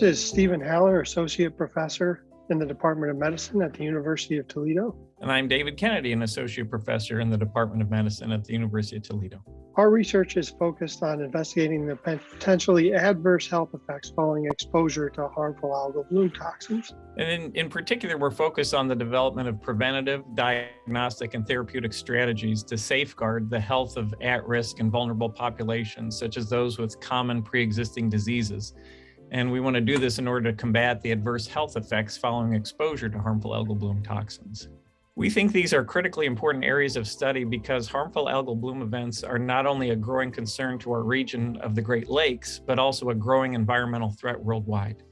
This is Stephen Haller, Associate Professor in the Department of Medicine at the University of Toledo. And I'm David Kennedy, an Associate Professor in the Department of Medicine at the University of Toledo. Our research is focused on investigating the potentially adverse health effects following exposure to harmful algal bloom toxins. And in, in particular, we're focused on the development of preventative, diagnostic, and therapeutic strategies to safeguard the health of at-risk and vulnerable populations, such as those with common pre-existing diseases. And we want to do this in order to combat the adverse health effects following exposure to harmful algal bloom toxins. We think these are critically important areas of study because harmful algal bloom events are not only a growing concern to our region of the Great Lakes, but also a growing environmental threat worldwide.